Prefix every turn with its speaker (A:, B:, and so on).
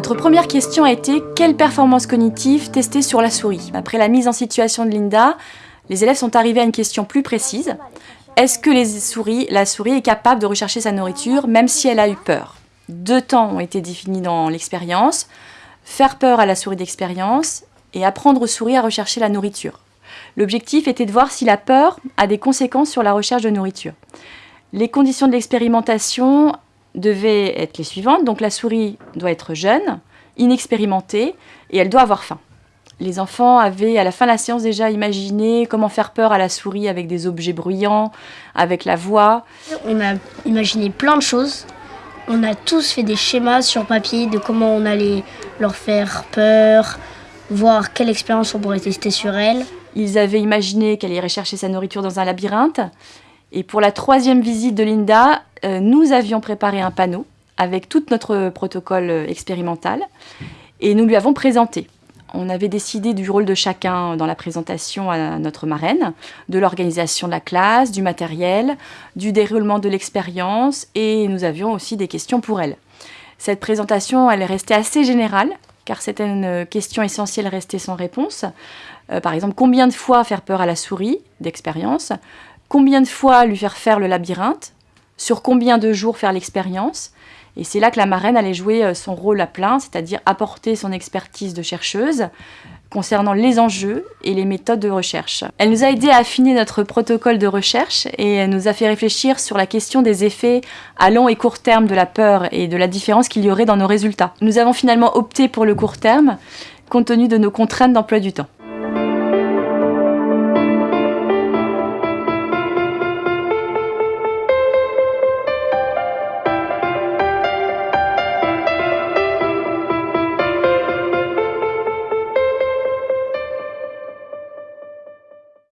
A: première question a été quelle performance cognitive tester sur la souris? Après la mise en situation de Linda, les élèves sont arrivés à une question plus précise. Est-ce que la souris est capable de rechercher sa nourriture même si elle a eu peur? Deux temps ont été définis dans l'expérience. Faire peur à la souris d'expérience et apprendre aux souris à rechercher la nourriture. L'objectif était de voir si la peur a des conséquences sur la recherche de nourriture. Les conditions de l'expérimentation devaient être les suivantes. Donc la souris doit être jeune, inexpérimentée et elle doit avoir faim. Les enfants avaient à la fin de la séance déjà imaginé comment faire peur à la souris avec des objets bruyants, avec la voix.
B: On a imaginé plein de choses. On a tous fait des schémas sur papier de comment on allait leur faire peur, voir quelle expérience on pourrait tester sur elle.
A: Ils avaient imaginé qu'elle irait chercher sa nourriture dans un labyrinthe. Et pour la troisième visite de Linda, euh, nous avions préparé un panneau avec tout notre protocole euh, expérimental et nous lui avons présenté. On avait décidé du rôle de chacun dans la présentation à notre marraine, de l'organisation de la classe, du matériel, du déroulement de l'expérience et nous avions aussi des questions pour elle. Cette présentation, elle est restée assez générale car certaines questions essentielles restaient sans réponse. Euh, par exemple, combien de fois faire peur à la souris d'expérience? Combien de fois lui faire faire le labyrinthe Sur combien de jours faire l'expérience Et c'est là que la marraine allait jouer euh, son rôle à plein, c'est-à-dire apporter son expertise de chercheuse concernant les enjeux et les méthodes de recherche. Elle nous a aidé à affiner notre protocole de recherche et nous a fait réfléchir sur la question des effets à long et court terme de la peur et de la différence qu'il y aurait dans nos résultats. Nous avons finalement opté pour le court terme compte tenu de nos contraintes d'emploi du temps.